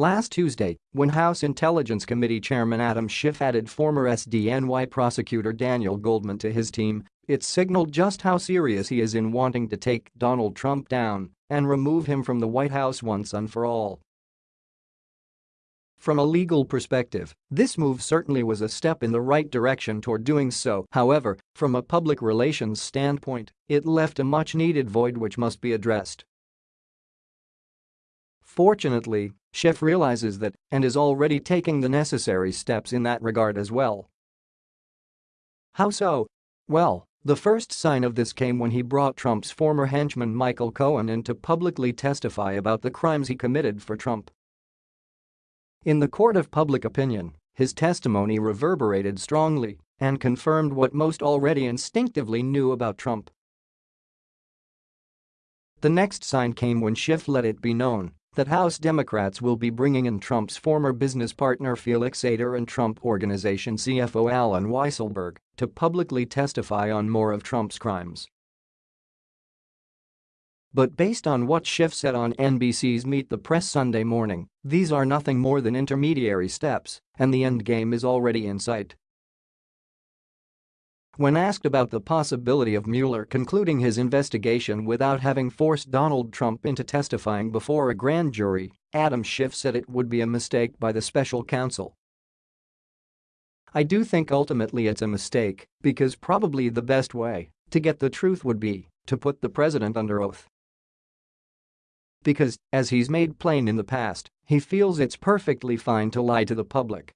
Last Tuesday, when House Intelligence Committee Chairman Adam Schiff added former SDNY prosecutor Daniel Goldman to his team, it signaled just how serious he is in wanting to take Donald Trump down and remove him from the White House once and for all. From a legal perspective, this move certainly was a step in the right direction toward doing so, however, from a public relations standpoint, it left a much-needed void which must be addressed. Fortunately, Schiff realizes that and is already taking the necessary steps in that regard as well. How so? Well, the first sign of this came when he brought Trump's former henchman Michael Cohen in to publicly testify about the crimes he committed for Trump. In the court of public opinion, his testimony reverberated strongly and confirmed what most already instinctively knew about Trump. The next sign came when Schiff let it be known that House Democrats will be bringing in Trump's former business partner Felix Sater and Trump Organization CFO Allen Weisselberg to publicly testify on more of Trump's crimes. But based on what Schiff said on NBC's Meet the Press Sunday morning, these are nothing more than intermediary steps, and the endgame is already in sight. When asked about the possibility of Mueller concluding his investigation without having forced Donald Trump into testifying before a grand jury, Adam Schiff said it would be a mistake by the special counsel. I do think ultimately it's a mistake because probably the best way to get the truth would be to put the president under oath. Because, as he's made plain in the past, he feels it's perfectly fine to lie to the public.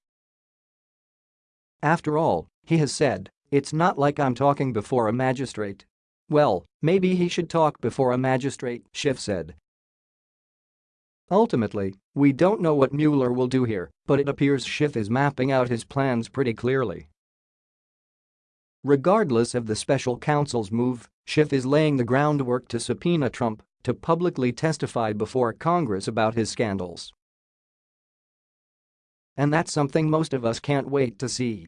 After all, he has said, it's not like I'm talking before a magistrate. Well, maybe he should talk before a magistrate, Schiff said. Ultimately, we don't know what Mueller will do here, but it appears Schiff is mapping out his plans pretty clearly. Regardless of the special counsel's move, Schiff is laying the groundwork to subpoena Trump to publicly testify before Congress about his scandals. And that's something most of us can't wait to see.